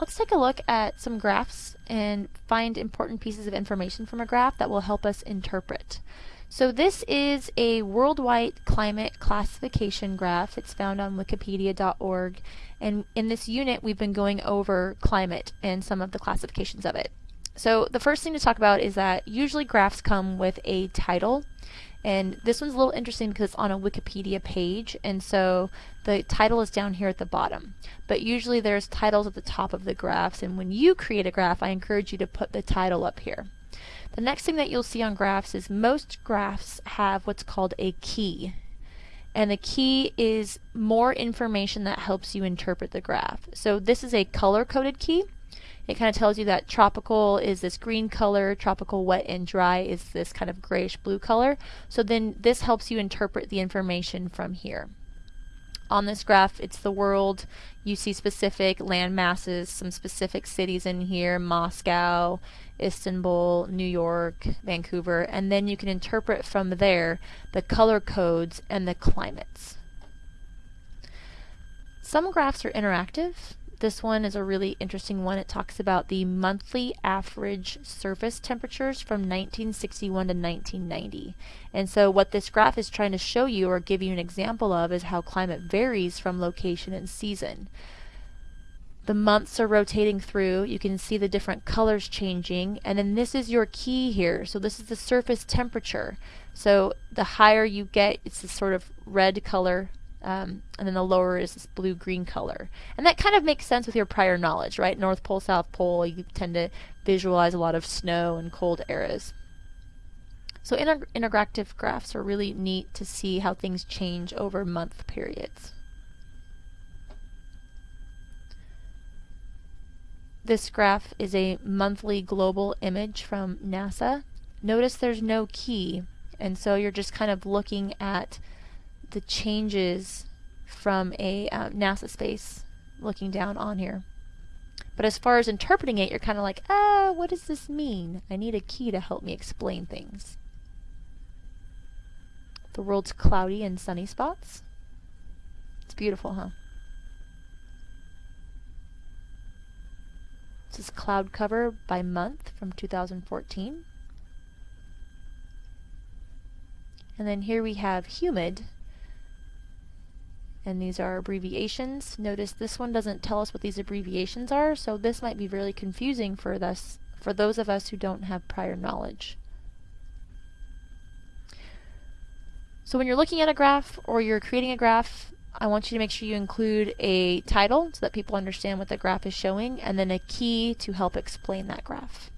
let's take a look at some graphs and find important pieces of information from a graph that will help us interpret. So this is a worldwide climate classification graph. It's found on wikipedia.org and in this unit we've been going over climate and some of the classifications of it. So the first thing to talk about is that usually graphs come with a title and this one's a little interesting because it's on a Wikipedia page and so the title is down here at the bottom. But usually there's titles at the top of the graphs and when you create a graph I encourage you to put the title up here. The next thing that you'll see on graphs is most graphs have what's called a key. And the key is more information that helps you interpret the graph. So this is a color-coded key. It kind of tells you that tropical is this green color, tropical wet and dry is this kind of grayish blue color. So then this helps you interpret the information from here. On this graph, it's the world. You see specific land masses, some specific cities in here, Moscow, Istanbul, New York, Vancouver, and then you can interpret from there the color codes and the climates. Some graphs are interactive. This one is a really interesting one. It talks about the monthly average surface temperatures from 1961 to 1990. And so what this graph is trying to show you or give you an example of is how climate varies from location and season. The months are rotating through. You can see the different colors changing. And then this is your key here. So this is the surface temperature. So the higher you get, it's this sort of red color um, and then the lower is this blue-green color. And that kind of makes sense with your prior knowledge, right? North Pole, South Pole, you tend to visualize a lot of snow and cold eras. So inter interactive graphs are really neat to see how things change over month periods. This graph is a monthly global image from NASA. Notice there's no key, and so you're just kind of looking at the changes from a uh, NASA space looking down on here. But as far as interpreting it, you're kind of like, ah, what does this mean? I need a key to help me explain things. The world's cloudy and sunny spots. It's beautiful, huh? This is cloud cover by month from 2014. And then here we have humid and these are abbreviations. Notice this one doesn't tell us what these abbreviations are, so this might be really confusing for us, for those of us who don't have prior knowledge. So when you're looking at a graph or you're creating a graph, I want you to make sure you include a title so that people understand what the graph is showing, and then a key to help explain that graph.